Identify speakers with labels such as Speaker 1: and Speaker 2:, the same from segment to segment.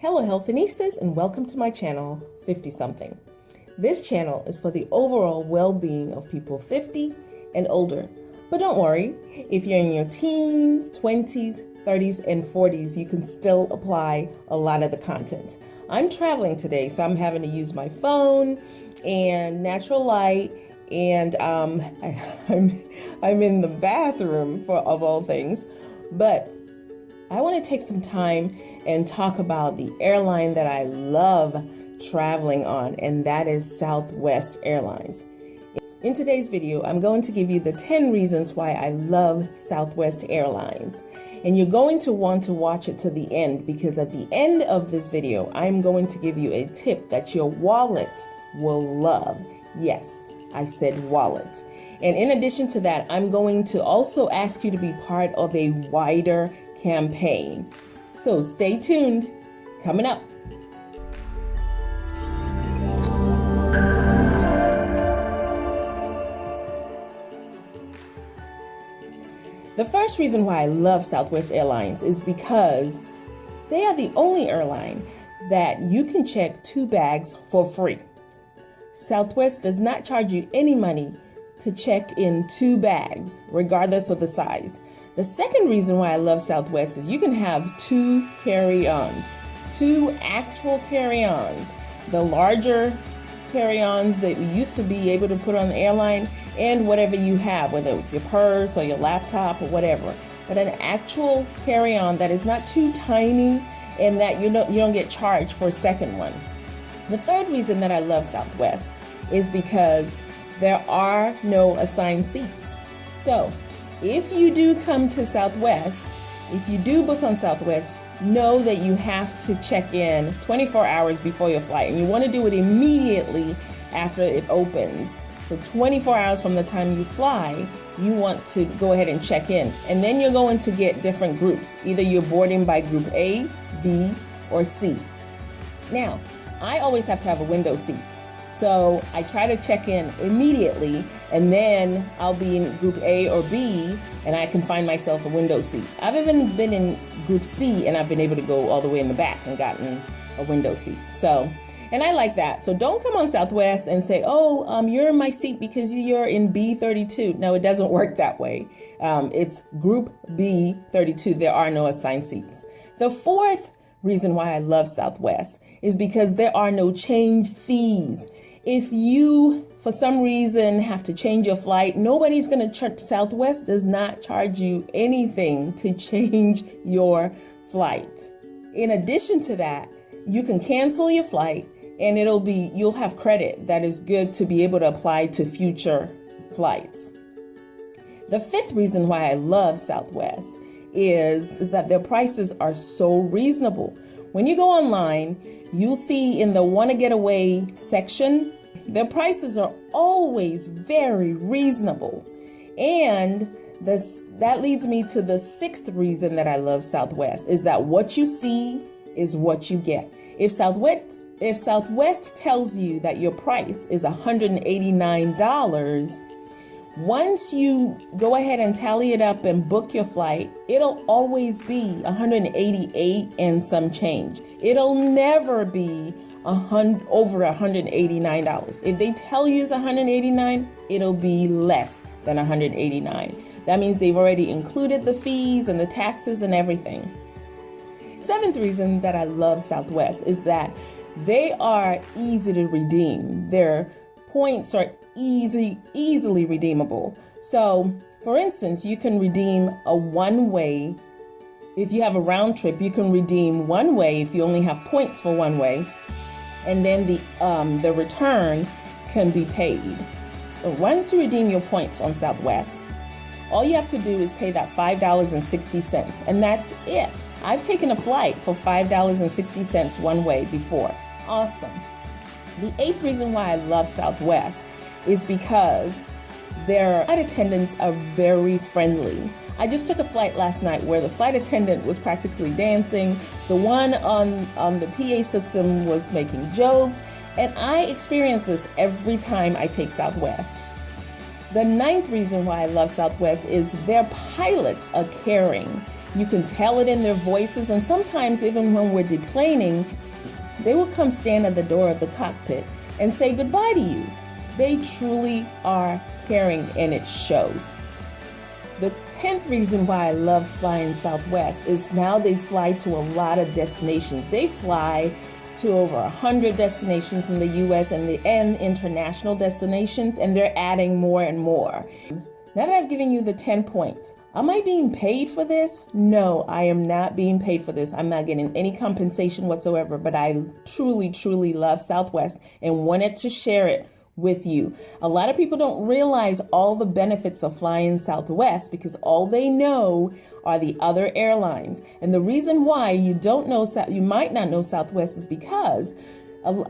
Speaker 1: Hello Healthinistas and welcome to my channel 50 something. This channel is for the overall well-being of people 50 and older. But don't worry, if you're in your teens, 20s, 30s, and 40s, you can still apply a lot of the content. I'm traveling today, so I'm having to use my phone and natural light and um, I, I'm, I'm in the bathroom for of all things, but I want to take some time and talk about the airline that I love traveling on, and that is Southwest Airlines. In today's video, I'm going to give you the 10 reasons why I love Southwest Airlines. And you're going to want to watch it to the end because at the end of this video, I'm going to give you a tip that your wallet will love. Yes, I said wallet. And in addition to that, I'm going to also ask you to be part of a wider campaign. So stay tuned. Coming up. The first reason why I love Southwest Airlines is because they are the only airline that you can check two bags for free. Southwest does not charge you any money to check in two bags, regardless of the size. The second reason why I love Southwest is you can have two carry-ons, two actual carry-ons. The larger carry-ons that we used to be able to put on the airline and whatever you have, whether it's your purse or your laptop or whatever. But an actual carry-on that is not too tiny and that you don't, you don't get charged for a second one. The third reason that I love Southwest is because there are no assigned seats. So if you do come to Southwest, if you do book on Southwest, know that you have to check in 24 hours before your flight. And you want to do it immediately after it opens. So 24 hours from the time you fly, you want to go ahead and check in. And then you're going to get different groups. Either you're boarding by group A, B, or C. Now, I always have to have a window seat. So I try to check in immediately and then I'll be in group A or B and I can find myself a window seat. I've even been in group C and I've been able to go all the way in the back and gotten a window seat. So, and I like that. So don't come on Southwest and say, oh, um, you're in my seat because you're in B32. No, it doesn't work that way. Um, it's group B32. There are no assigned seats. The fourth reason why I love Southwest is because there are no change fees. If you, for some reason, have to change your flight, nobody's going to charge. Southwest does not charge you anything to change your flight. In addition to that, you can cancel your flight and it'll be, you'll have credit that is good to be able to apply to future flights. The fifth reason why I love Southwest is, is that their prices are so reasonable. When you go online, you'll see in the wanna get away section, their prices are always very reasonable. And this that leads me to the sixth reason that I love Southwest is that what you see is what you get. If Southwest if Southwest tells you that your price is $189, once you go ahead and tally it up and book your flight, it'll always be 188 and some change. It'll never be a hundred over $189. If they tell you it's 189, it'll be less than 189. That means they've already included the fees and the taxes and everything. Seventh reason that I love Southwest is that they are easy to redeem. Their points are easy, easily redeemable. So for instance, you can redeem a one way. If you have a round trip, you can redeem one way if you only have points for one way. And then the, um, the return can be paid. So once you redeem your points on Southwest, all you have to do is pay that $5.60 and that's it. I've taken a flight for $5.60 one way before. Awesome. The eighth reason why I love Southwest is because their flight attendants are very friendly. I just took a flight last night where the flight attendant was practically dancing. The one on, on the PA system was making jokes. And I experience this every time I take Southwest. The ninth reason why I love Southwest is their pilots are caring. You can tell it in their voices, and sometimes, even when we're deplaning, they will come stand at the door of the cockpit and say goodbye to you. They truly are caring, and it shows. The 10th reason why I love flying Southwest is now they fly to a lot of destinations. They fly to over 100 destinations in the US and, the, and international destinations, and they're adding more and more. Now that I've given you the 10 points, am I being paid for this? No, I am not being paid for this. I'm not getting any compensation whatsoever, but I truly, truly love Southwest and wanted to share it with you. A lot of people don't realize all the benefits of flying Southwest because all they know are the other airlines. And the reason why you don't know, you might not know Southwest is because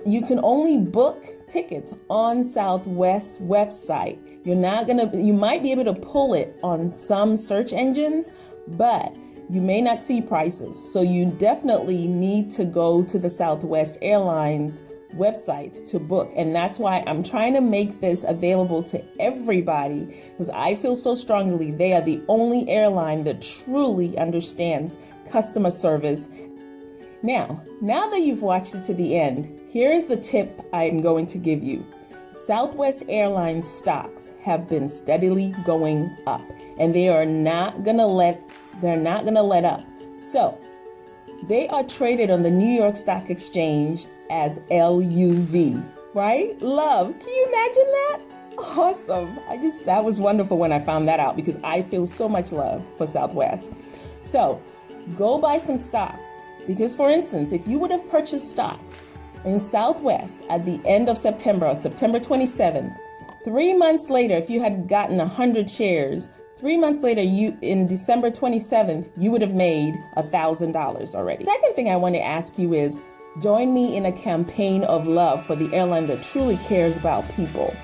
Speaker 1: you can only book tickets on Southwest's website. You're not gonna, you might be able to pull it on some search engines, but you may not see prices. So you definitely need to go to the Southwest Airlines website to book. And that's why I'm trying to make this available to everybody because I feel so strongly they are the only airline that truly understands customer service. Now, now that you've watched it to the end, here's the tip I'm going to give you. Southwest Airlines stocks have been steadily going up and they are not going to let they're not going to let up. So, they are traded on the New York Stock Exchange as LUV, right? Love. Can you imagine that? Awesome. I just, that was wonderful when I found that out because I feel so much love for Southwest. So go buy some stocks because, for instance, if you would have purchased stocks in Southwest at the end of September, September 27th, three months later, if you had gotten 100 shares, Three months later, you in December 27th, you would have made $1,000 already. Second thing I want to ask you is join me in a campaign of love for the airline that truly cares about people.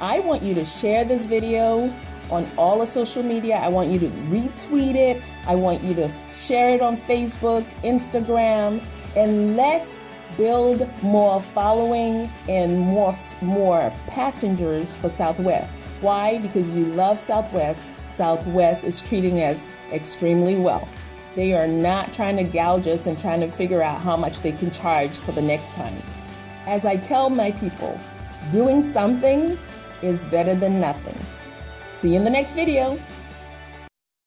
Speaker 1: I want you to share this video on all of social media. I want you to retweet it. I want you to share it on Facebook, Instagram, and let's build more following and more more passengers for Southwest. Why? Because we love Southwest Southwest is treating us extremely well. They are not trying to gouge us and trying to figure out how much they can charge for the next time. As I tell my people, doing something is better than nothing. See you in the next video.